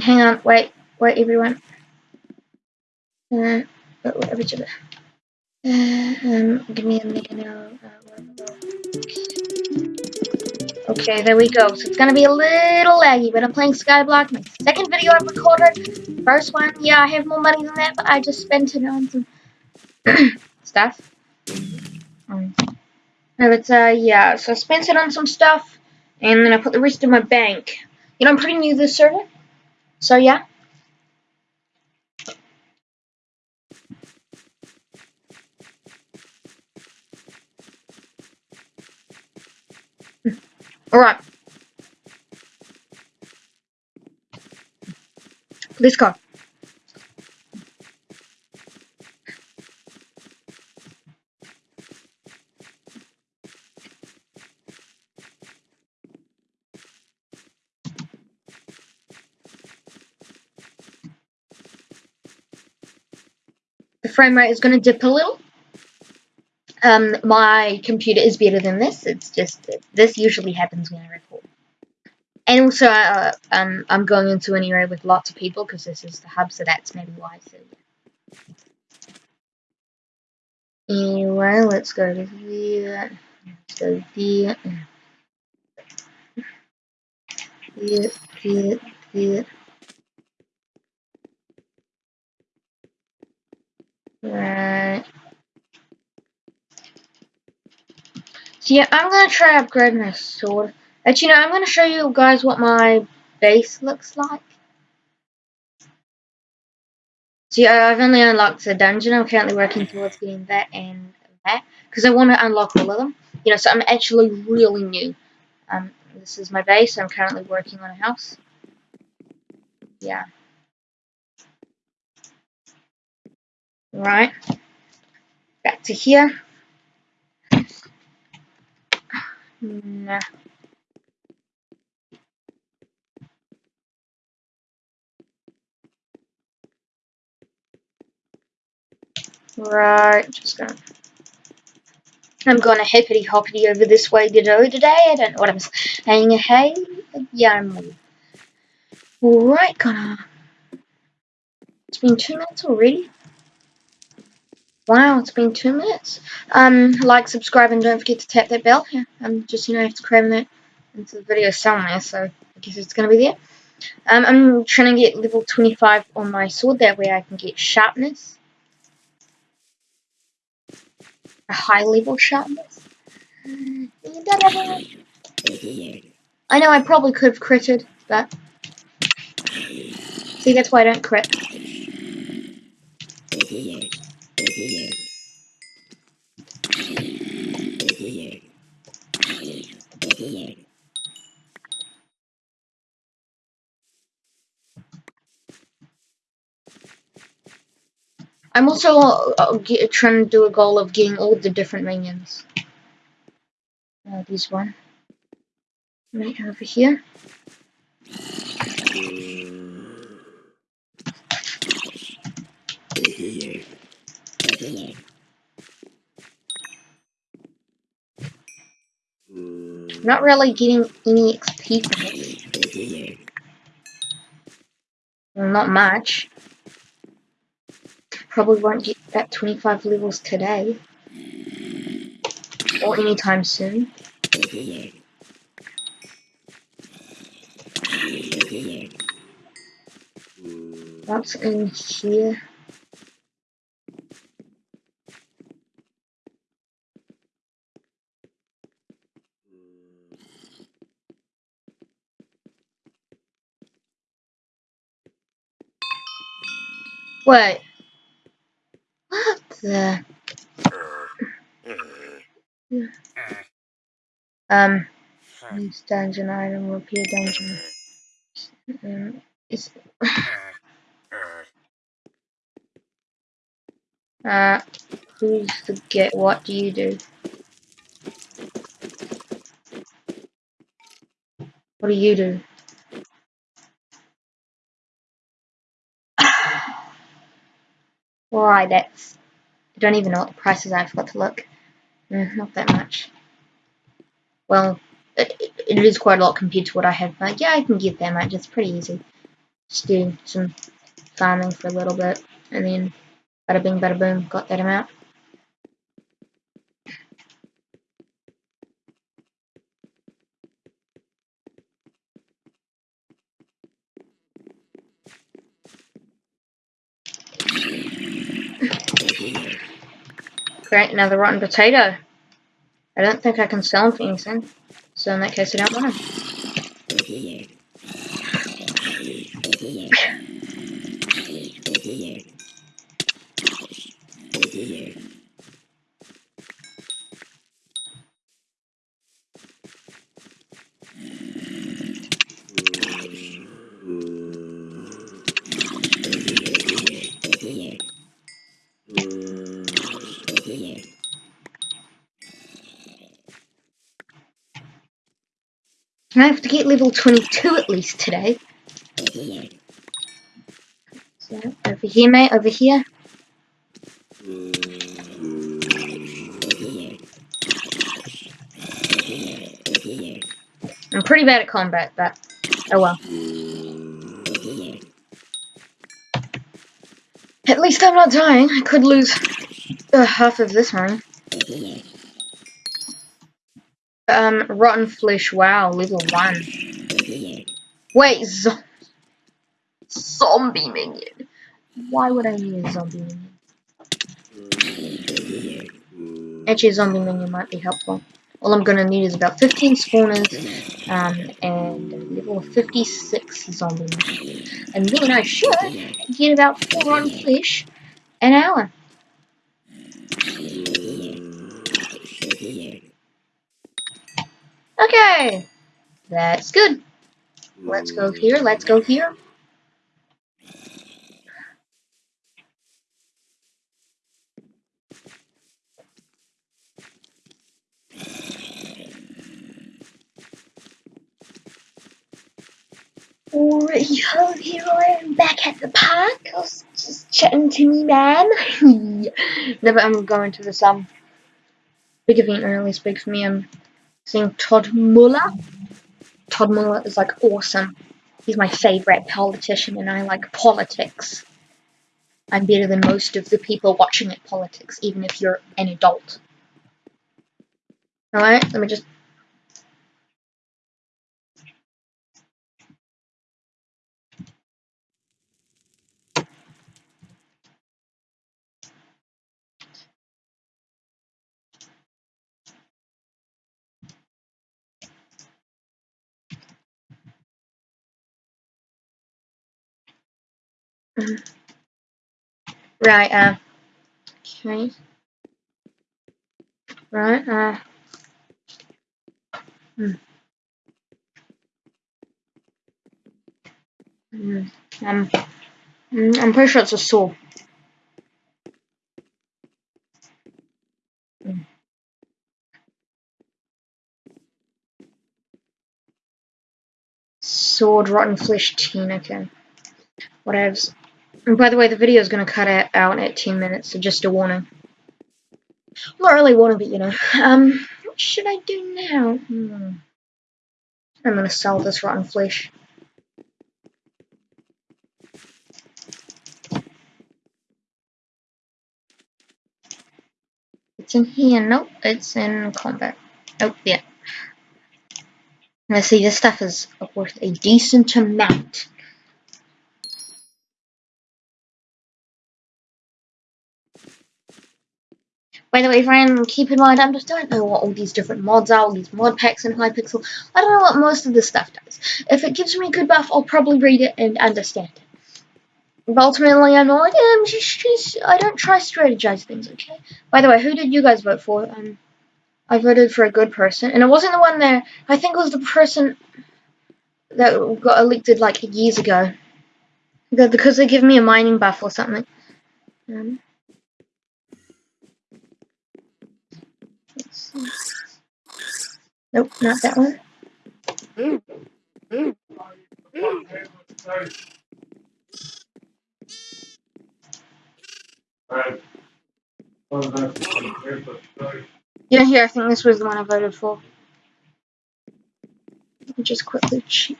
Hang on, wait, wait, everyone. Uh, wait, uh, um, give me a minute. Uh, okay, there we go. So it's gonna be a little laggy, but I'm playing Skyblock, my second video I've recorded. First one, yeah, I have more money than that, but I just spent it on some stuff. Um, no, it's, uh, yeah, so I spent it on some stuff, and then I put the rest in my bank. You know, I'm pretty new to this server, so yeah. Alright. Let's go. Frame rate is going to dip a little um, my computer is better than this. It's just this usually happens when I record. And also, uh, um, I'm going into an area with lots of people because this is the hub, so that's maybe why. So. Anyway, let's go to there. Let's go there. There, there, there. Right. So yeah, I'm gonna try upgrading my sword. Actually, know, I'm gonna show you guys what my base looks like. See, I've only unlocked the dungeon. I'm currently working towards getting that and that because I want to unlock all of them. You know, so I'm actually really new. Um, this is my base. I'm currently working on a house. Yeah. Right. Back to here. Nah. Right, just gonna. I'm going to hippity hoppity over this way to do today. I don't know what I'm saying. Hey, yeah, I'm. Alright, gonna. It's been two minutes already. Wow, it's been two minutes. Um, like, subscribe, and don't forget to tap that bell. I'm just, you know, I have to cram that into the video somewhere, so I guess it's going to be there. Um, I'm trying to get level 25 on my sword, that way I can get sharpness. A high level sharpness. I know I probably could have critted, but... See, that's why I don't crit. I'm also uh, get, trying to do a goal of getting all the different minions. Uh, this one. Right over here. Not really getting any XP from it. Not much. Probably won't get that 25 levels today. Or anytime soon. What's in here? Wait. What the? Um, use dungeon item, repair dungeon. Um, it's. uh, please forget, what do you do? What do you do? That's... I don't even know what the prices are, I forgot to look. Mm, not that much. Well, it, it is quite a lot compared to what I have, but yeah, I can get that much, it's pretty easy. Just do some farming for a little bit, and then bada bing, bada boom, got that amount. Great, another rotten potato. I don't think I can sell them for anything. So in that case, I don't want them. I have to get level 22 at least today. So, over here, mate, over here. I'm pretty bad at combat, but oh well. At least I'm not dying. I could lose uh, half of this one. Um, rotten flesh. Wow, level one. Wait, zo zombie minion. Why would I need a zombie minion? Actually, zombie minion might be helpful. All I'm gonna need is about 15 spawners, um, and level 56 zombie minion. And then I should get about 4 rotten flesh an hour. Okay, that's good. Let's go here, let's go here. Alright, here I am back at the park. I was just chatting to me man. no, but I'm going to this um big event really big for me. I'm seeing Todd Muller. Todd Muller is like awesome. He's my favorite politician and I like politics. I'm better than most of the people watching at politics, even if you're an adult. Alright, let me just Right, uh, okay. Right, uh, hmm. Hmm. Um, mm, I'm pretty sure it's a saw. Hmm. Sword, rotten flesh, teen, okay. Whatevs. And by the way, the video is going to cut out at 10 minutes, so just a warning. Not really warning, but you know. Um, what should I do now? Hmm. I'm going to sell this rotten flesh. It's in here. Nope, it's in combat. Oh, yeah. Now see, this stuff is worth a decent amount. By the way, friend, keep in mind, I just don't know what all these different mods are, all these mod packs in Hypixel. I don't know what most of this stuff does. If it gives me a good buff, I'll probably read it and understand it. But ultimately, I'm not I'm just, just, I don't try strategize things, okay? By the way, who did you guys vote for? Um, I voted for a good person, and it wasn't the one there, I think it was the person that got elected, like, years ago. Because they give me a mining buff or something. Um, Nope, not that one. Yeah, here, I think this was the one I voted for. Let me just quickly check.